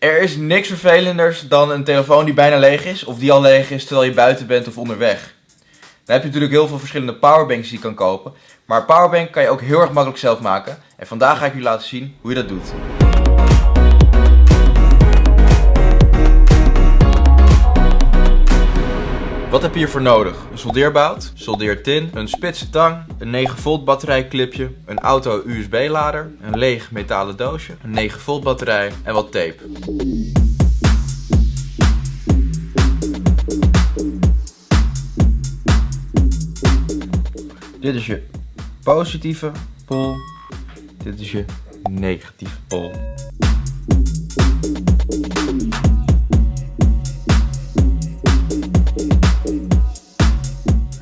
Er is niks vervelenders dan een telefoon die bijna leeg is, of die al leeg is terwijl je buiten bent of onderweg. Dan heb je natuurlijk heel veel verschillende powerbanks die je kan kopen, maar een powerbank kan je ook heel erg makkelijk zelf maken. En vandaag ga ik jullie laten zien hoe je dat doet. Wat heb je hiervoor nodig? Een soldeerbout, soldeertin, een spitse tang, een 9 volt batterijclipje, een auto USB lader, een leeg metalen doosje, een 9 volt batterij en wat tape. Dit is je positieve pol, dit is je negatieve pol.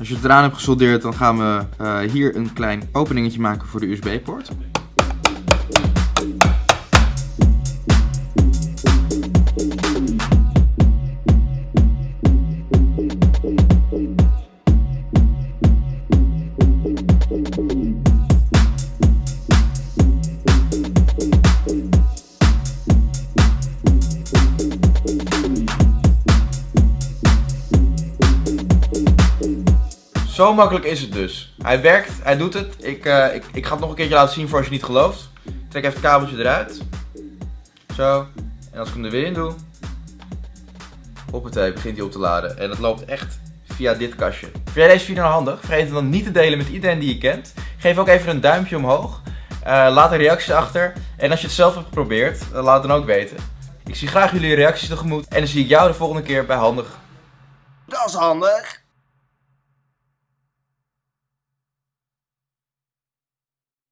Als je het eraan hebt gesoldeerd, dan gaan we uh, hier een klein openingetje maken voor de USB-poort. Zo makkelijk is het dus. Hij werkt, hij doet het. Ik, uh, ik, ik ga het nog een keertje laten zien voor als je niet gelooft. Trek even het kabeltje eruit. Zo. En als ik hem er weer in doe. Hoppatee, begint hij op te laden. En het loopt echt via dit kastje. Vind jij deze video nou handig? Vergeet het dan niet te delen met iedereen die je kent. Geef ook even een duimpje omhoog. Uh, laat een reactie achter. En als je het zelf hebt geprobeerd, uh, laat het dan ook weten. Ik zie graag jullie reacties tegemoet. En dan zie ik jou de volgende keer bij Handig. Dat is handig.